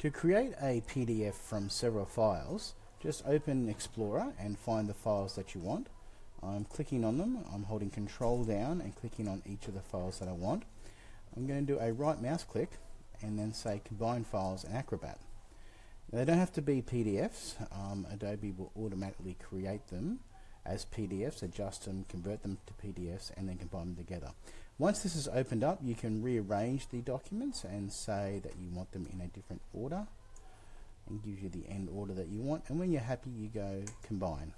To create a PDF from several files, just open Explorer and find the files that you want. I'm clicking on them, I'm holding control down and clicking on each of the files that I want. I'm going to do a right mouse click and then say combine files in Acrobat. They don't have to be PDFs, um, Adobe will automatically create them as PDFs, adjust them, convert them to PDFs and then combine them together. Once this is opened up you can rearrange the documents and say that you want them in a different order and gives you the end order that you want and when you're happy you go combine.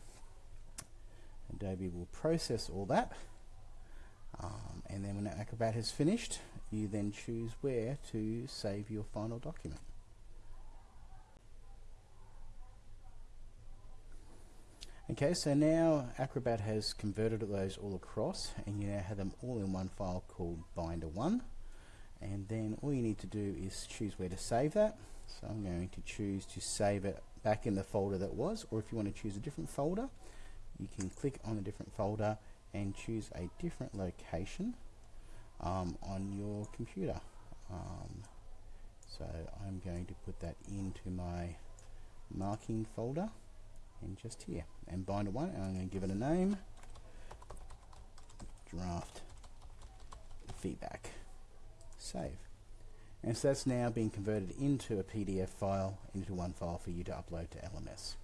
Adobe will process all that um, and then when Acrobat has finished you then choose where to save your final document. Okay, so now Acrobat has converted those all across and you now have them all in one file called Binder1 and then all you need to do is choose where to save that. So I'm going to choose to save it back in the folder that was or if you want to choose a different folder you can click on a different folder and choose a different location um, on your computer. Um, so I'm going to put that into my marking folder and just here. And binder one and I'm going to give it a name. Draft feedback. Save. And so that's now being converted into a PDF file into one file for you to upload to LMS